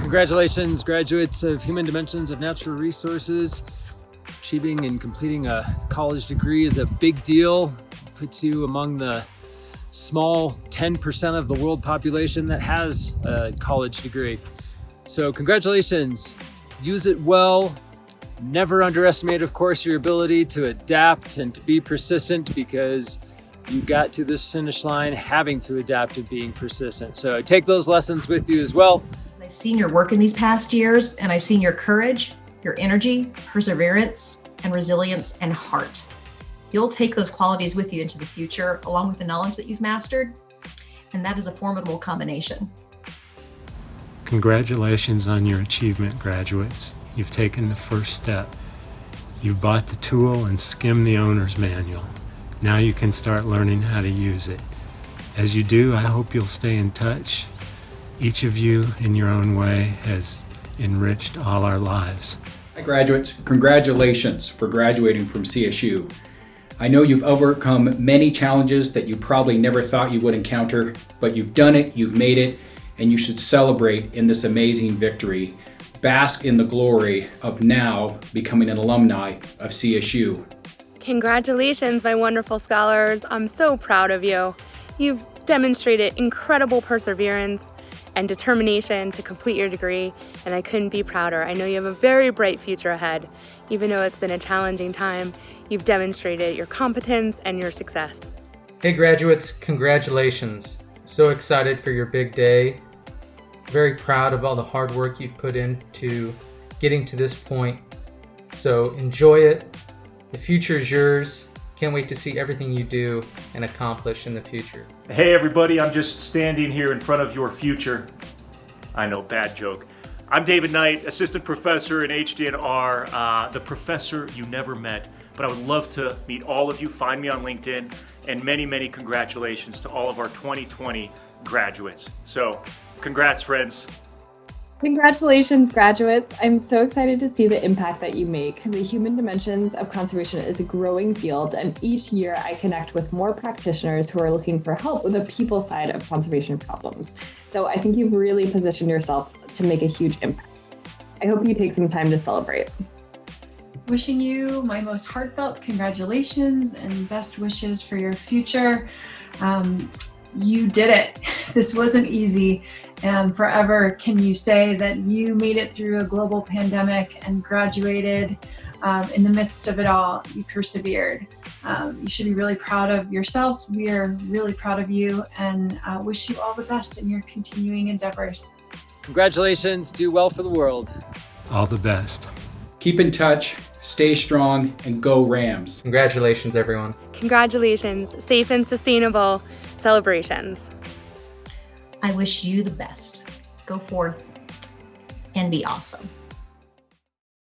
Congratulations, graduates of Human Dimensions of Natural Resources. Achieving and completing a college degree is a big deal. Puts you among the small 10% of the world population that has a college degree. So congratulations, use it well. Never underestimate, of course, your ability to adapt and to be persistent because you got to this finish line having to adapt and being persistent. So take those lessons with you as well. I've seen your work in these past years and I've seen your courage, your energy, perseverance, and resilience and heart. You'll take those qualities with you into the future along with the knowledge that you've mastered, and that is a formidable combination. Congratulations on your achievement, graduates. You've taken the first step. You've bought the tool and skimmed the owner's manual. Now you can start learning how to use it. As you do, I hope you'll stay in touch. Each of you, in your own way, has enriched all our lives. Hi graduates, congratulations for graduating from CSU. I know you've overcome many challenges that you probably never thought you would encounter, but you've done it, you've made it, and you should celebrate in this amazing victory. Bask in the glory of now becoming an alumni of CSU. Congratulations, my wonderful scholars. I'm so proud of you. You've demonstrated incredible perseverance and determination to complete your degree, and I couldn't be prouder. I know you have a very bright future ahead. Even though it's been a challenging time, you've demonstrated your competence and your success. Hey graduates, congratulations. So excited for your big day. Very proud of all the hard work you've put into getting to this point. So enjoy it, the future is yours. Can't wait to see everything you do and accomplish in the future. Hey everybody, I'm just standing here in front of your future. I know, bad joke. I'm David Knight, assistant professor in HDNR, uh, the professor you never met, but I would love to meet all of you. Find me on LinkedIn, and many, many congratulations to all of our 2020 graduates. So, congrats, friends. Congratulations, graduates. I'm so excited to see the impact that you make. The human dimensions of conservation is a growing field, and each year I connect with more practitioners who are looking for help with the people side of conservation problems. So I think you've really positioned yourself to make a huge impact. I hope you take some time to celebrate. Wishing you my most heartfelt congratulations and best wishes for your future. Um, you did it. This wasn't easy. And forever, can you say that you made it through a global pandemic and graduated um, in the midst of it all? You persevered. Um, you should be really proud of yourself. We are really proud of you and uh, wish you all the best in your continuing endeavors. Congratulations. Do well for the world. All the best. Keep in touch, stay strong, and go Rams. Congratulations, everyone. Congratulations. Safe and sustainable celebrations. I wish you the best. Go forth and be awesome.